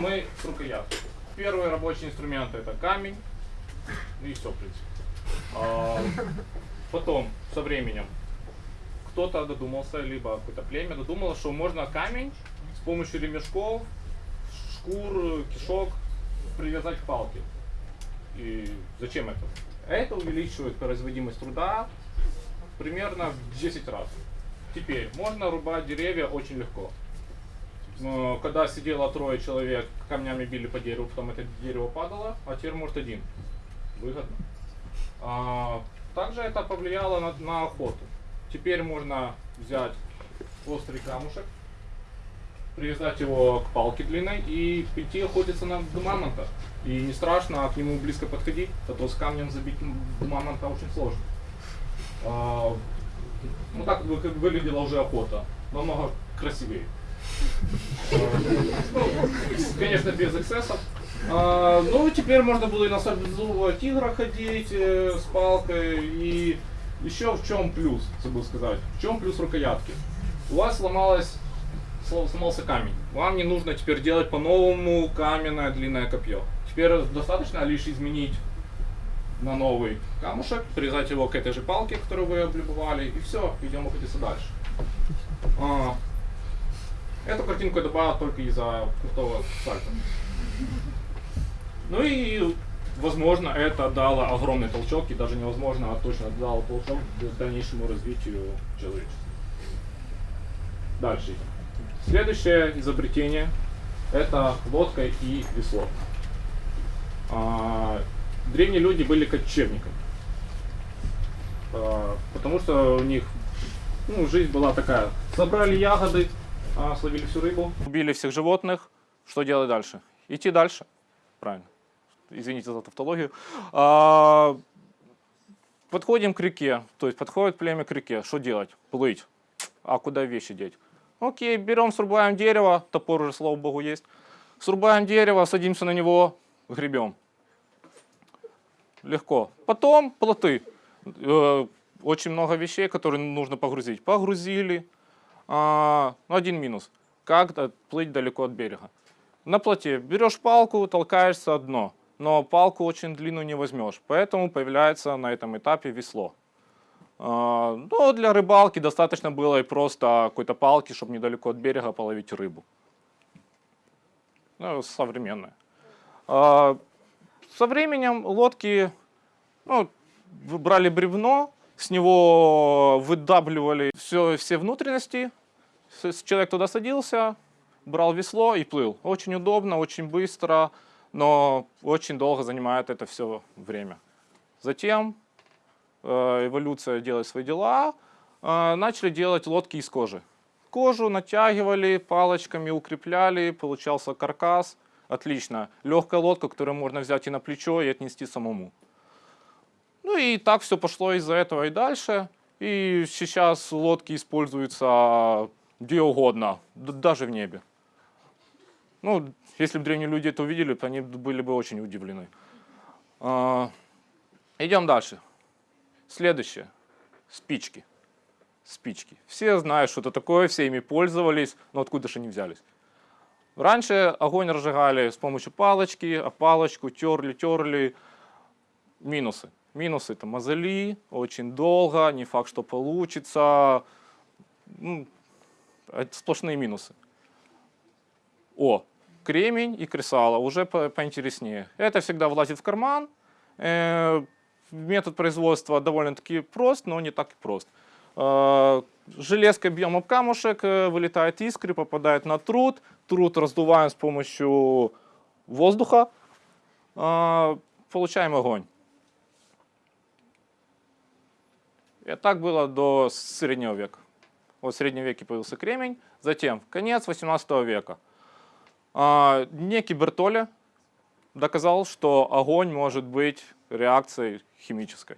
Мы с рукоятки. Первый рабочий инструмент это камень. И все, в принципе. А, потом, со временем, кто-то додумался, либо какое-то племя додумало, что можно камень с помощью ремешков, шкур, кишок привязать к палке. И зачем это? Это увеличивает производимость труда примерно в 10 раз. Теперь, можно рубать деревья очень легко. Но когда сидело трое человек, камнями били по дереву, потом это дерево падало, а теперь может один. Выгодно. А, также это повлияло на, на охоту. Теперь можно взять острый камушек, привязать его к палке длинной и идти охотиться на мамонта. И не страшно к нему близко подходить, а то с камнем забить мамонта очень сложно. А, ну так выглядела уже охота. Намного красивее. Конечно, без эксцессов. А, ну, теперь можно было и на саблезубого тигра ходить э, с палкой. И еще в чем плюс, забыл сказать. В чем плюс рукоятки? У вас сломалась, сло- сломался камень. Вам не нужно теперь делать по-новому каменное длинное копье. Теперь достаточно лишь изменить на новый камушек, привязать его к этой же палке, которую вы облюбовали, и все, идем охотиться дальше. Эту картинку я добавил только из-за крутого сальта. Ну и, возможно, это дало огромный толчок, и даже невозможно, а точно дало толчок к дальнейшему развитию человечества. Дальше. Следующее изобретение – это лодка и весло. А, древние люди были кочевниками. Потому что у них ну, жизнь была такая. Собрали ягоды, а, словили всю рыбу. Убили всех животных. Что делать дальше? Идти дальше. Правильно. Извините за тавтологию. А, подходим к реке. То есть подходит племя к реке. Что делать? Плыть. А куда вещи деть? Окей, берем, срубаем дерево. Топор уже, слава богу, есть. Срубаем дерево, садимся на него, гребем. Легко. Потом плоты. Э, Очень много вещей, которые нужно погрузить. Погрузили. А, ну, один минус. Как плыть далеко от берега? На плоте берешь палку, толкаешься дно. Но палку очень длинную не возьмешь. Поэтому появляется на этом этапе весло. А, Ну, для рыбалки достаточно было и просто какой-то палки, чтобы недалеко от берега половить рыбу. Ну, современная. А, Со временем лодки ну, брали бревно, с него выдавливали все, все внутренности, человек туда садился, брал весло и плыл. Очень удобно, очень быстро, но очень долго занимает это все время. Затем э, эволюция делает свои дела, э, начали делать лодки из кожи. Кожу натягивали палочками, укрепляли, получался каркас. Отлично. Легкая лодка, которую можно взять и на плечо, и отнести самому. Ну и так все пошло из-за этого и дальше. И сейчас лодки используются где угодно, даже в небе. Ну, если бы древние люди это увидели, то они были бы очень удивлены. А, Идем дальше. Следующее. Спички. Спички. Все знают, что это такое, все ими пользовались, но откуда же они взялись? Раньше огонь разжигали с помощью палочки, а палочку терли, терли. Минусы. Минусы это мозоли, очень долго, не факт, что получится. Сплошные минусы. О, кремень и кресало, уже по- поинтереснее. Это всегда влазит в карман. Э, Метод производства довольно-таки прост, но не так и прост. Э, Железкой бьем об камушек, э, вылетает искры, попадает на труд. Труд раздуваем с помощью воздуха. Э, Получаем огонь. И так было до среднего века. Вот в среднем веке появился кремень, затем конец 18 века. А, Некий Бертоле доказал, что огонь может быть реакцией химической.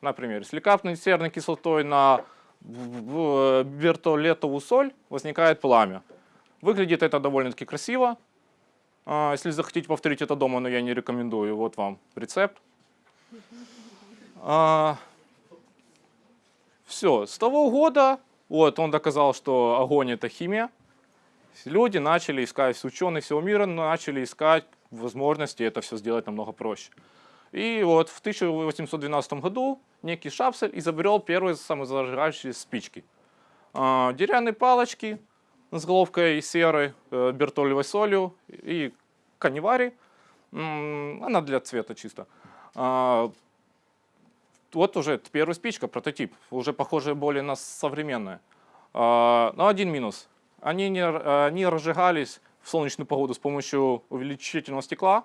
Например, если капнуть серной кислотой на в- в бертолетовую соль, возникает пламя. Выглядит это довольно-таки красиво. А, Если захотите повторить это дома, но я не рекомендую, вот вам рецепт. Все, с того года вот, он доказал, что огонь это химия. Люди начали искать, ученые всего мира начали искать возможности это все сделать намного проще. И вот в 1812 году некий Шапсель изобрел первые самозажигающие спички. А, Деревянные палочки с головкой серой, э, бертолевой солью и канивари. М, Она для цвета чисто. Вот уже первая спичка, прототип, уже похожая более на современная. Но один минус. Они не, р- они разжигались в солнечную погоду с помощью увеличительного стекла.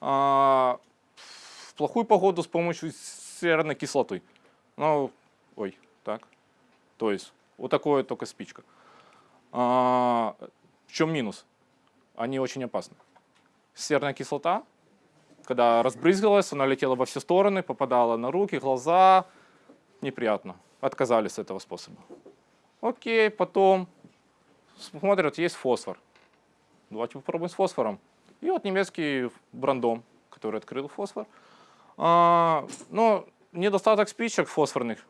А, В плохую погоду с помощью серной кислоты. Ну, ой, так. То есть вот такое только спичка. А, В чем минус? Они очень опасны. Серная кислота, когда разбрызгалась, она летела во все стороны, попадала на руки, глаза. Неприятно. Отказались от этого способа. Окей, потом смотрят, есть фосфор. Давайте попробуем с фосфором. И вот немецкий брандом, который открыл фосфор. А, но недостаток спичек фосфорных,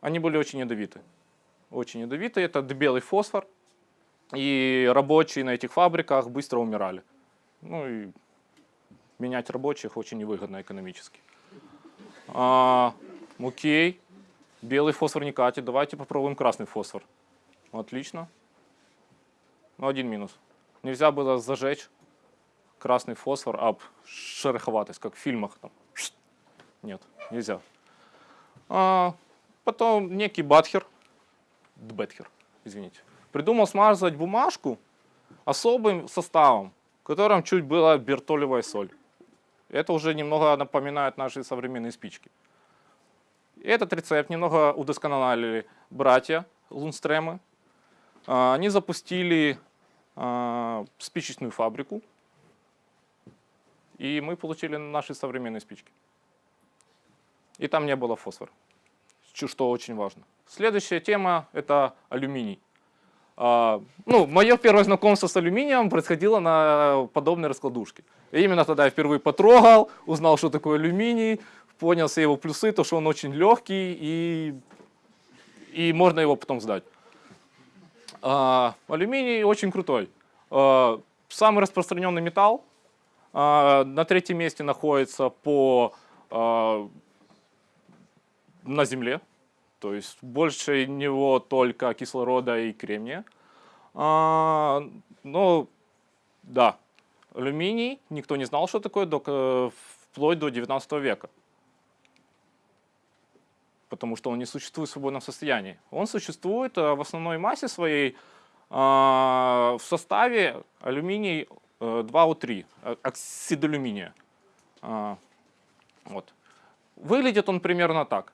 они были очень ядовиты. Очень ядовиты. Это белый фосфор. И рабочие на этих фабриках быстро умирали. Ну и менять рабочих очень невыгодно экономически. А, окей, белый фосфор не катит. Давайте попробуем красный фосфор. Отлично. Но один минус. Нельзя было зажечь красный фосфор об шероховатость, как в фильмах. Там. Нет, нельзя. А, потом некий Батхер, Дбетхер, извините, придумал смазывать бумажку особым составом, в котором чуть была бертолевая соль. Это уже немного напоминает наши современные спички. Этот рецепт немного удосконалили братья Лунстремы. А, Они запустили а, спичечную фабрику, и мы получили наши современные спички. И там не было фосфора, что очень важно. Следующая тема – это алюминий. А, Ну, мое первое знакомство с алюминием происходило на подобной раскладушке. И именно тогда я впервые потрогал, узнал, что такое алюминий, понял все его плюсы, то, что он очень легкий и, и можно его потом сдать. А, алюминий очень крутой. А, самый распространенный металл. А, на третьем месте находится по, а, на Земле. То есть больше него только кислорода и кремния. А, ну, да, алюминий никто не знал, что такое, до, э, вплоть до 19 века. Потому что он не существует в свободном состоянии. Он существует э, в основной массе своей а, в составе алюминий э, 2О3, э, оксид алюминия. А, Вот. Выглядит он примерно так.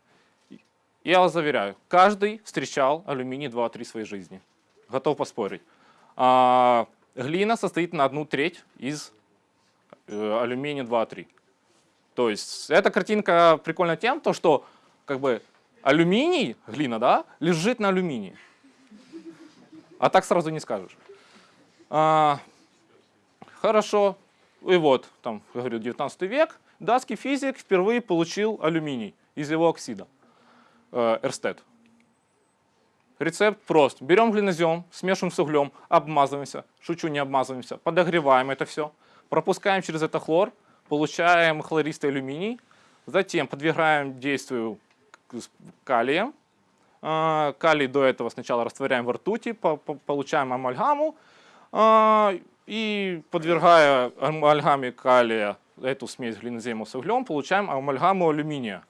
Я вас заверяю, каждый встречал алюминий 2-3 в своей жизни. Готов поспорить. А, глина состоит на одну треть из э, алюминия 2-3. То есть эта картинка прикольна тем, то, что как бы алюминий, глина, да, лежит на алюминии. А так сразу не скажешь. А, хорошо. И вот, там, говорю, 19 век, датский физик впервые получил алюминий из его оксида. Э, Эрстед. Рецепт прост. Берем глинозем, смешиваем с углем, обмазываемся, шучу, не обмазываемся, подогреваем это все, пропускаем через это хлор, получаем хлористый алюминий, затем подвергаем действию к- с калием. А, Калий до этого сначала растворяем в ртути, по- по- получаем амальгаму, а, и подвергая амальгаме калия эту смесь глинозема с углем, получаем амальгаму алюминия.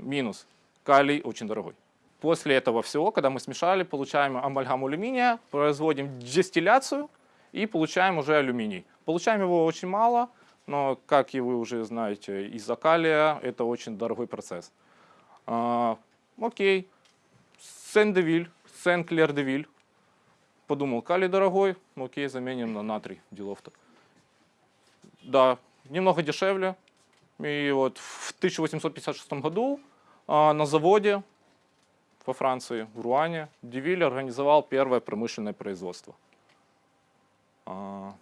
Минус. Калий очень дорогой. После этого всего, когда мы смешали, получаем амальгаму алюминия, производим дистилляцию и получаем уже алюминий. Получаем его очень мало, но, как и вы уже знаете, из-за калия это очень дорогой процесс. А, окей. Сен-Девиль, Сен-Клер-Девиль. Подумал, калий дорогой, окей, заменим на натрий, делов-то. Да, немного дешевле. И вот в 1856 году на заводе во Франции, в Руане, Девиль организовал первое промышленное производство. А,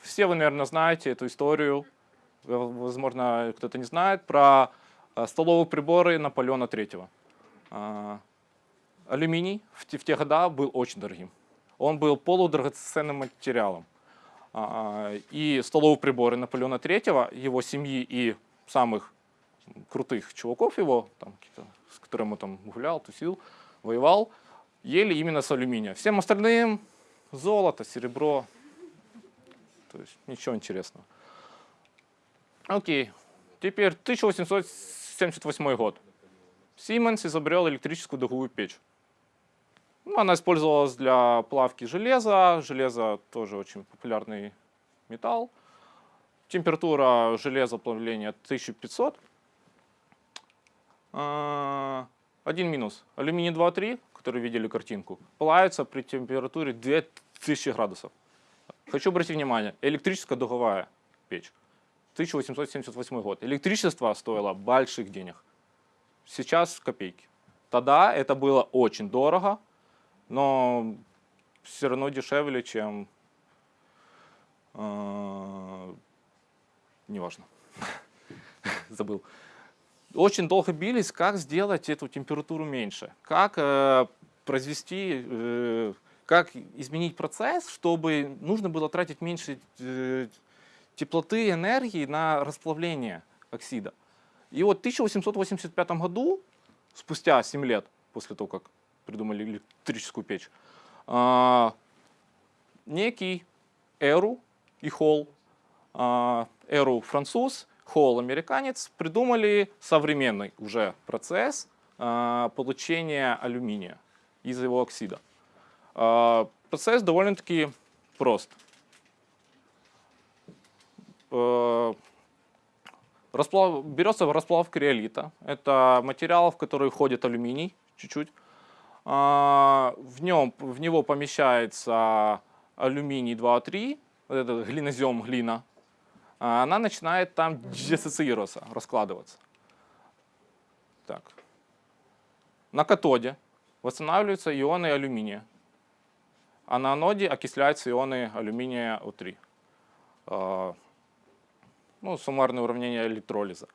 Все вы, наверное, знаете эту историю, возможно, кто-то не знает, про а, столовые приборы Наполеона III. А, алюминий в те, года был очень дорогим. Он был полудрагоценным материалом. А, И столовые приборы Наполеона III, его семьи и самых крутых чуваков его, там, с которыми он там гулял, тусил, воевал, ели именно с алюминия. Всем остальным золото, серебро, то есть ничего интересного. Окей, теперь 1878 год. Siemens изобрел электрическую дуговую печь. Ну, она использовалась для плавки железа. Железо тоже очень популярный металл. Температура железа плавления 1500. А, Один минус. Алюминий 2.3, который видели картинку, плавится при температуре 2000 градусов. Хочу обратить внимание, электрическая дуговая печь. 1878 год. Электричество стоило больших денег. Сейчас копейки. Тогда это было очень дорого, но все равно дешевле, чем... э, неважно. Забыл. Очень долго бились, как сделать эту температуру меньше. Как э, произвести, э, как изменить процесс, чтобы нужно было тратить меньше э, теплоты, энергии на расплавление оксида. И вот в 1885 году, спустя 7 лет после того, как придумали электрическую печь, а, некий Эру и Холл, а, Эру француз, Холл американец, придумали современный уже процесс а, получения алюминия из его оксида. А, Процесс довольно-таки прост. Э, Расплав, берется расплав криолита. Это материал, в который входит алюминий чуть-чуть. А, В, нем, в него помещается алюминий 2,3, вот этот глинозем глина. А Она начинает там диссоциироваться, раскладываться. Так. На катоде восстанавливаются ионы алюминия, а на аноде окисляются ионы алюминия О3 А, ну, суммарное уравнение электролиза.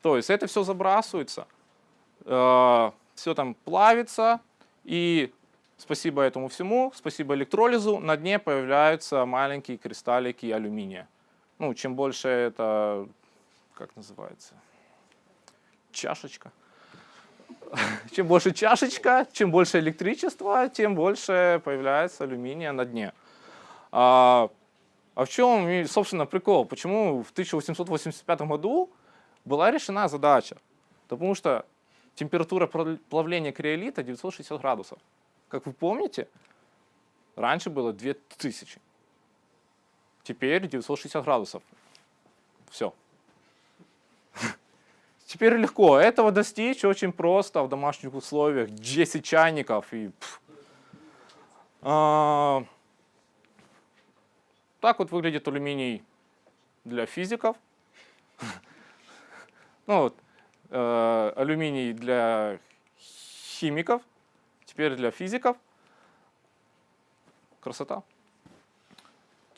То есть это все забрасывается, все там плавится, и спасибо этому всему, спасибо электролизу, на дне появляются маленькие кристаллики алюминия. Ну, чем больше это, как называется, чашечка. Чем больше чашечка, чем больше электричества, тем больше появляется алюминия на дне. А, а в чем, собственно, прикол? Почему в 1885 году была решена задача? Потому что температура плавления криолита 960 градусов. Как вы помните, раньше было 2000. Теперь 960 градусов. Все. Теперь легко. Этого достичь очень просто в домашних условиях. 10 чайников и... А, Так вот выглядит алюминий для физиков. Ну вот, э, алюминий для химиков, теперь для физиков. Красота.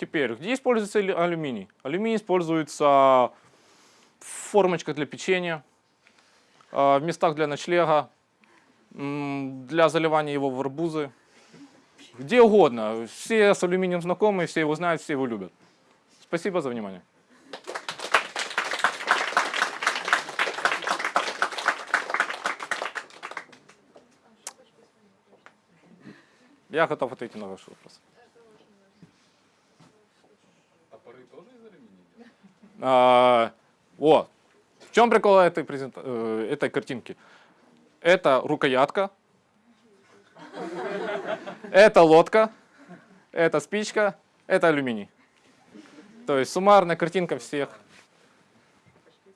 Теперь, где используется алю- алюминий? Алюминий используется в формочках для печенья, а, в местах для ночлега, для заливания его в арбузы. Где угодно. Все с алюминием знакомы, все его знают, все его любят. Спасибо за внимание. Я готов ответить на ваши вопросы. Топоры тоже из алюминия? А, о, в чем прикол этой, презента- э, этой картинки? Это рукоятка, это лодка, это спичка, это алюминий. То есть суммарная картинка всех.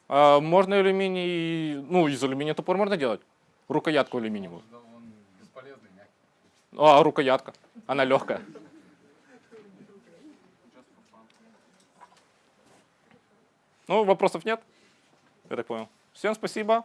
А, можно алюминий, ну из алюминия топор можно делать. Рукоятку алюминиевую. А рукоятка, она легкая. Ну, вопросов нет? Я так понял. Всем спасибо.